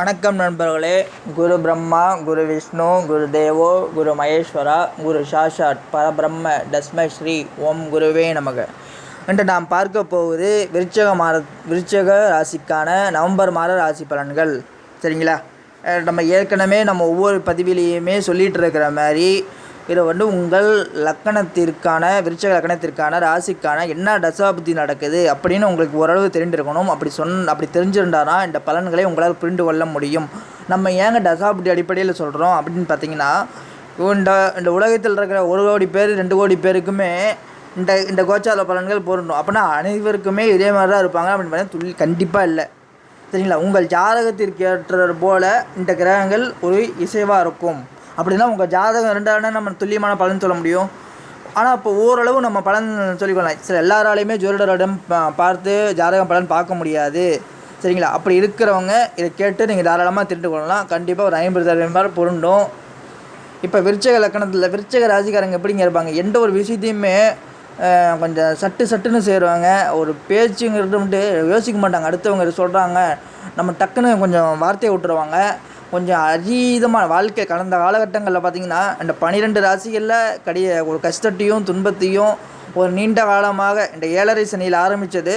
வணக்கம் நண்பர்களே. குரு பிரம்மா குரு விஷ்ணு குரு தேவோ குரு மகேஸ்வரா குரு சாஷாட் பரபிரம்ம தஸ்மை ஸ்ரீ ஓம் குருவே நமக. இன்று நாம் பார்க்க போவது விருச்சக மாத விருச்சக ராசிக்கான நவம்பர் மாத ராசி பலன்கள். சரிங்களா? நம்ம ஏற்கனவே நம்ம ஒவ்வொரு பதிவிலையுமே சொல்லிகிட்டு இருக்கிற மாதிரி இதை வந்து உங்கள் லக்கணத்திற்கான விருச்சக லக்கணத்திற்கான ராசிக்கான என்ன தசாபுத்தி நடக்குது அப்படின்னு உங்களுக்கு ஓரளவு தெரிந்திருக்கணும். அப்படி சொன் அப்படி தெரிஞ்சிருந்தாரா இந்த பலன்களை உங்களால் புரிந்து கொள்ள முடியும். நம்ம ஏங்க தசாபுத்தி அடிப்படையில் சொல்கிறோம் அப்படின்னு பார்த்தீங்கன்னா இந்த இந்த உலகத்தில் இருக்கிற ஒரு கோடி பேர் ரெண்டு கோடி பேருக்குமே இந்த இந்த கோச்சார பலன்கள் பொருந்தும். அப்படின்னா அனைவருக்குமே இதே மாதிரி தான் இருப்பாங்க அப்படின்னு பார்த்தா துள்ளி கண்டிப்பாக இல்லை. சரிங்களா? உங்கள் ஜாதகத்திற்கு ஏற்றது போல இந்த கிரகங்கள் ஒரு இசைவாக இருக்கும். அப்படின்னா உங்கள் ஜாதகம் ரெண்டாவது நம்ம துல்லியமான பலன் சொல்ல முடியும். ஆனால் இப்போ ஓரளவு நம்ம பலன் சொல்லிக்கொள்ளலாம். சில எல்லாராலையுமே ஜோதிடரிடம் பார்த்து ஜாதகம் பலன் பார்க்க முடியாது. சரிங்களா? அப்படி இருக்கிறவங்க இதை கேட்டு நீங்கள் தாராளமாக திருட்டு கொள்ளலாம். கண்டிப்பாக ஒரு ஐம்பது சதவீதம் பேர் பொருண்டும் இப்போ விருச்சக லக்கணத்தில் விருச்சக ராசிக்காரங்க எப்படிங்க இருப்பாங்க? எந்த ஒரு விஷயத்தையுமே கொஞ்சம் சட்டு சட்டுன்னு செய்வாங்க ஒரு பேச்சுங்கிறது வந்துட்டு யோசிக்க மாட்டாங்க. அடுத்தவங்க சொல்கிறாங்க நம்ம டக்குன்னு கொஞ்சம் வார்த்தையை விட்டுருவாங்க. கொஞ்சம் அதீதமான வாழ்க்கை கடந்த காலகட்டங்களில் பார்த்தீங்கன்னா இந்த பன்னிரெண்டு ராசிகளில் கடிய ஒரு கஷ்டத்தையும் துன்பத்தையும் ஒரு நீண்ட காலமாக இந்த ஏழரை சனியில் ஆரம்பித்தது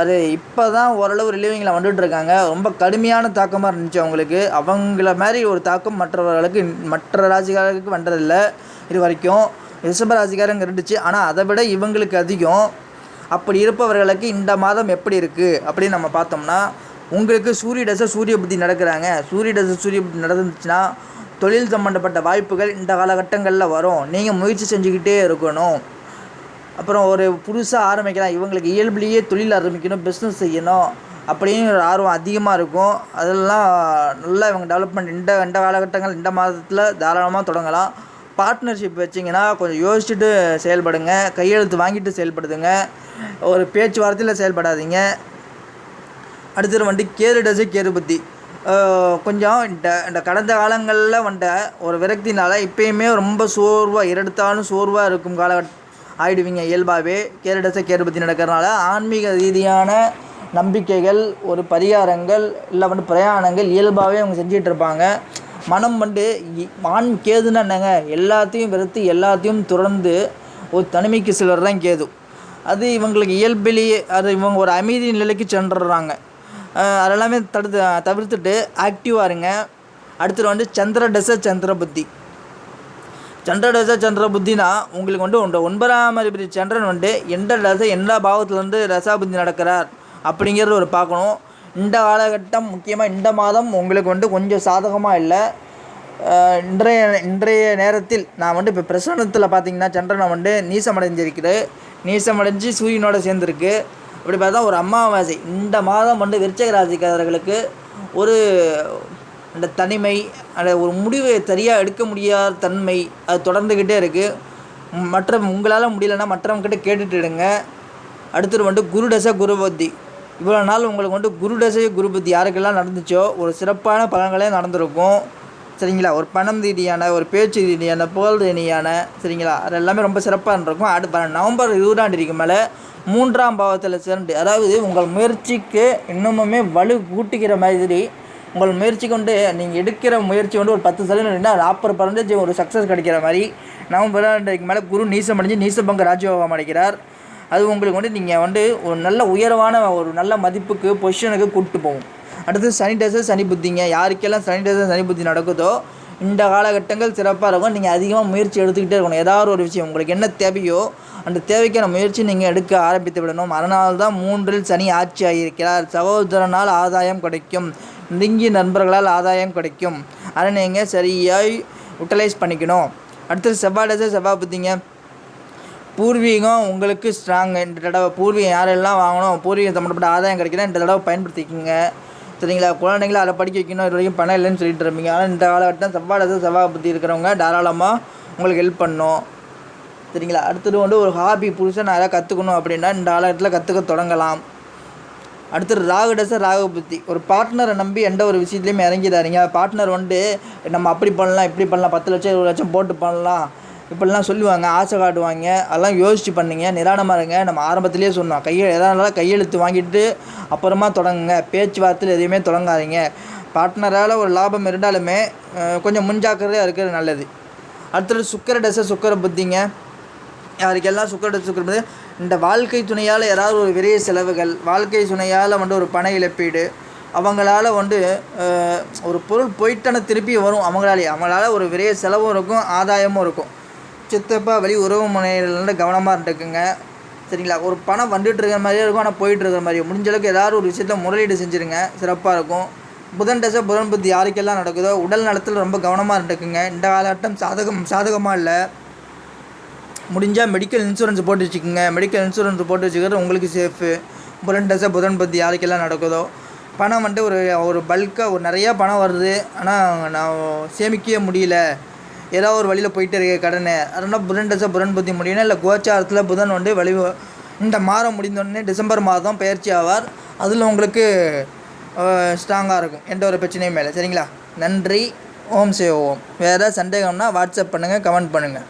அது இப்போ தான் ஓரளவு ரிலீவிங்கில் வந்துட்டுருக்காங்க ரொம்ப கடுமையான தாக்கமாக இருந்துச்சு அவங்களுக்கு. அவங்கள மாதிரி ஒரு தாக்கம் மற்றவர்களுக்கு மற்ற ராசிக்காரர்களுக்கு வந்ததில்லை இது வரைக்கும் ரிஷப ராசிக்காரங்க இருந்துச்சு. ஆனால் அதை விட இவங்களுக்கு அதிகம். அப்படி இருப்பவர்களுக்கு இந்த மாதம் எப்படி இருக்குது அப்படின்னு நம்ம பார்த்தோம்னா உங்களுக்கு சூரிய தசை சூரிய புத்தி நடக்கிறாங்க. சூரிய தசை சூரிய புத்தி நடந்துச்சுன்னா தொழில் சம்மந்தப்பட்ட வாய்ப்புகள் இந்த காலகட்டங்களில் வரும். நீங்கள் முயற்சி செஞ்சுக்கிட்டே இருக்கணும். அப்புறம் ஒரு புதுசாக ஆரம்பிக்கலாம். இவங்களுக்கு இயல்புலேயே தொழில் ஆரம்பிக்கணும் பிஸ்னஸ் செய்யணும் அப்படின்னு ஒரு ஆர்வம் அதிகமாக இருக்கும். அதெல்லாம் நல்லா இவங்க டெவலப்மெண்ட் இந்த இந்த காலகட்டங்கள் இந்த மாதத்தில் தாராளமாக தொடங்கலாம். பார்ட்னர்ஷிப் வச்சிங்கன்னா கொஞ்சம் யோசிச்சுட்டு செயல்படுங்க. கையெழுத்து வாங்கிட்டு செயல்படுதுங்க. ஒரு பேச்சுவார்த்தையில் செயல்படாதீங்க. அடுத்தது வந்துட்டு கேரு டசு கேரு பற்றி கொஞ்சம் இந்த இந்த கடந்த காலங்களில் வந்த ஒரு விரக்தினால் இப்போயுமே ரொம்ப சோர்வாக இரடுத்தாலும் சோர்வாக இருக்கும் கால ஆயிடுவீங்க இயல்பாகவே. கேரு டசை கேரு பற்றி நடக்கிறனால ஆன்மீக ரீதியான நம்பிக்கைகள் ஒரு பரிகாரங்கள் இல்லை வந்து பிரயாணங்கள் இயல்பாகவே அவங்க செஞ்சிகிட்டு இருப்பாங்க மனம் வந்து ஆண் கேதுன்னா என்னங்க? எல்லாத்தையும் வெறுத்து எல்லாத்தையும் துறந்து ஒரு தனிமைக்கு சிலர் தான் கேது. அது இவங்களுக்கு இயல்பிலேயே அது இவங்க ஒரு அமைதி நிலைக்கு சென்றுடுறாங்க. அதெல்லாமே தடுத்து தவிர்த்துட்டு ஆக்டிவாக இருங்க. அடுத்தது வந்து சந்திர டச சந்திர புத்தி சந்திர டச சந்திர புத்தினா உங்களுக்கு வந்து ஒன்று ஒன்பதாம் அதிபதி சந்திரன் வந்து எந்த ரச எந்த பாவத்துலேருந்து ரசாபுத்தி நடக்கிறார் அப்படிங்கிறது ஒரு பார்க்கணும். இந்த காலகட்டம் முக்கியமாக இந்த மாதம் உங்களுக்கு வந்து கொஞ்சம் சாதகமாக இல்லை. இன்றைய இன்றைய நேரத்தில் நான் வந்து இப்போ பிரசனத்தில் பார்த்தீங்கன்னா சந்திரனை வந்து நீசமடைஞ்சிருக்குது. நீசமடைஞ்சு சூரியனோட சேர்ந்துருக்கு. அப்படி பார்த்தா ஒரு அமாவாசை. இந்த மாதம் வந்து விருச்சக ராசிக்காரர்களுக்கு ஒரு அந்த தனிமை அந்த ஒரு முடிவை சரியாக எடுக்க முடியாத தன்மை அது தொடர்ந்துக்கிட்டே இருக்குது மற்ற உங்களால் முடியலன்னா மற்றவங்ககிட்ட கேட்டுட்டு இருங்க. அடுத்தது வந்து குருடசை குருபத்தி இவ்வளோ நாள் உங்களுக்கு வந்து குருடசை குருபத்தி யாருக்கெல்லாம் நடந்துச்சோ ஒரு சிறப்பான பலன்களே நடந்திருக்கும். சரிங்களா? ஒரு பணம் ரீதியான ஒரு பேச்சு ரீதியான புகழ் ரீதியான சரிங்களா? அது எல்லாமே ரொம்ப சிறப்பாக இருந்திருக்கும் அடுத்த நவம்பர் இருபதாம் தேதிக்கு மேலே மூன்றாம் பாவத்தில் சிறண்டு அதாவது உங்கள் முயற்சிக்கு இன்னமுமே வலு கூட்டிக்கிற மாதிரி உங்கள் முயற்சி கொண்டு நீங்கள் எடுக்கிற முயற்சி வந்து ஒரு பத்து சதவீதம் நாற்பது பர்சன்டேஜ் ஒரு சக்ஸஸ் கிடைக்கிற மாதிரி நவம்பர் தேதிக்கு மேலே குரு நீசம் அடைஞ்சு நீசபங்க ராஜயோகம் அடைக்கிறார் அது உங்களுக்கு வந்து நீங்கள் வந்து ஒரு நல்ல உயர்வான ஒரு நல்ல மதிப்புக்கு பொசிஷனுக்கு கூப்பிட்டு போகும். அடுத்து சனிடைசர் சனி புத்திங்க. யாருக்கெல்லாம் சனிடைசர் சனி புத்தி நடக்குதோ இந்த காலகட்டங்கள் சிறப்பாக இருக்கும். நீங்கள் அதிகமாக முயற்சி எடுத்துக்கிட்டே இருக்கணும். ஏதாவது ஒரு விஷயம் உங்களுக்கு என்ன தேவையோ அந்த தேவைக்கான முயற்சி நீங்கள் எடுக்க ஆரம்பித்து விடணும். அதனால் தான் மூன்றில் சனி ஆட்சி ஆகியிருக்கிறார் சகோதரனால் ஆதாயம் கிடைக்கும். நெருங்கிய நண்பர்களால் ஆதாயம் கிடைக்கும். அதை நீங்கள் சரியாக யூட்டிலைஸ் பண்ணிக்கணும். அடுத்தது செவ்வாய் டேஸு செவ்வாய் புத்திங்க. பூர்வீகம் உங்களுக்கு ஸ்ட்ராங் இந்த தடவை பூர்வீகம் யாரெல்லாம் வாங்கணும் பூர்வீகம் சம்மந்தப்பட்ட ஆதாயம் கிடைக்கிறேன் இந்த தடவை பயன்படுத்திக்கோங்க. சரிங்களா? குழந்தைங்கள அதை படிக்க வைக்கணும். இது வரைக்கும் பணம் இல்லைன்னு சொல்லிட்டு இருப்பீங்க. ஆனால் இந்த காலகட்டம் செவ்வாய் தசை செவ்வாய் புத்தி இருக்கிறவங்க தாராளமாக உங்களுக்கு ஹெல்ப் பண்ணும். சரிங்களா அடுத்தது வந்து ஒரு ஹாபி புதுசாக நிறையா கற்றுக்கணும் அப்படின்னா இந்த காலகட்டத்தில் கற்றுக்க தொடங்கலாம். அடுத்தது ராகு டச ராகு புத்தி. ஒரு பார்ட்னரை நம்பி எந்த ஒரு விஷயத்துலையுமே இறங்கிடாதீங்க. பார்ட்னர் வந்து நம்ம அப்படி பண்ணலாம் இப்படி பண்ணலாம் பத்து லட்சம் இருபது லட்சம் போட்டு பண்ணலாம். இப்படிலாம் சொல்லுவாங்க ஆசை காட்டுவாங்க. அதெல்லாம் யோசிச்சு பண்ணுங்க நிதானமாக இருங்க. நம்ம ஆரம்பத்திலேயே சொன்னோம் கையை எதாவது இருந்தாலும் கையெழுத்து வாங்கிட்டு அப்புறமா தொடங்குங்க. பேச்சுவார்த்தையில் எதையுமே தொடங்காதீங்க. பார்ட்னரால் ஒரு லாபம் இருந்தாலுமே கொஞ்சம் முன்ஜாக்கிரதையாக இருக்கிறது நல்லது. அடுத்தது சுக்கர டச சுக்கர புத்திங்க. யாருக்கெல்லாம் சுக்கர தசை இந்த வாழ்க்கை துணையால் யாராவது ஒரு விரைய செலவுகள் வாழ்க்கை துணையால் வந்து ஒரு பண இழப்பீடு அவங்களால வந்து ஒரு பொருள் போயிட்டான திருப்பி வரும் அவங்களாலே அவங்களால ஒரு விரைய செலவும் இருக்கும் ஆதாயமும் இருக்கும். சித்தப்பா வழி உறவு முனையிலேருந்து கவனமாக இருந்துக்குங்க. சரிங்களா? ஒரு பணம் வந்துட்டு இருக்கிற மாதிரியே இருக்கும் ஆனால் போயிட்டு இருக்கிற மாதிரி முடிஞ்சளவுக்கு ஏதாவது ஒரு விஷயத்தில் முதலீடு செஞ்சுருங்க சிறப்பாக இருக்கும். புதன் தசை புதன் புத்தி யாருக்கெல்லாம் நடக்குதோ உடல் நலத்தில் ரொம்ப கவனமாக இருந்துக்குங்க. இந்த காலகட்டம் சாதகம் சாதகமாக இல்லை. முடிஞ்சால் மெடிக்கல் இன்சூரன்ஸ் போட்டு வச்சுக்கோங்க. மெடிக்கல் இன்சூரன்ஸ் போட்டு வச்சுக்கிறது உங்களுக்கு சேஃபு புதன் தசை புதன் பத்தி யாருக்கெல்லாம் நடக்குதோ. பணம் வந்துட்டு ஒரு ஒரு பல்காக ஒரு நிறையா பணம் வருது. ஆனால் நான் சேமிக்கவே முடியல. ஏதோ ஒரு வழியில் போயிட்டு இருக்க கடனை. அதனால் புதன் தசை புதன் பத்தி முடியணும். இல்லை கோச்சாரத்தில் புதன் வந்து வழி இந்த மாதம் முடிந்தோடனே டிசம்பர் மாதம் பயிற்சி ஆவார். அதில் உங்களுக்கு ஸ்ட்ராங்காக இருக்கும். எந்த ஒரு பிரச்சனையும் மேலே சரிங்களா? நன்றி. ஓம் சே ஓம். வேறு சந்தேகம்னா வாட்ஸ்அப் பண்ணுங்கள் கமெண்ட் பண்ணுங்கள்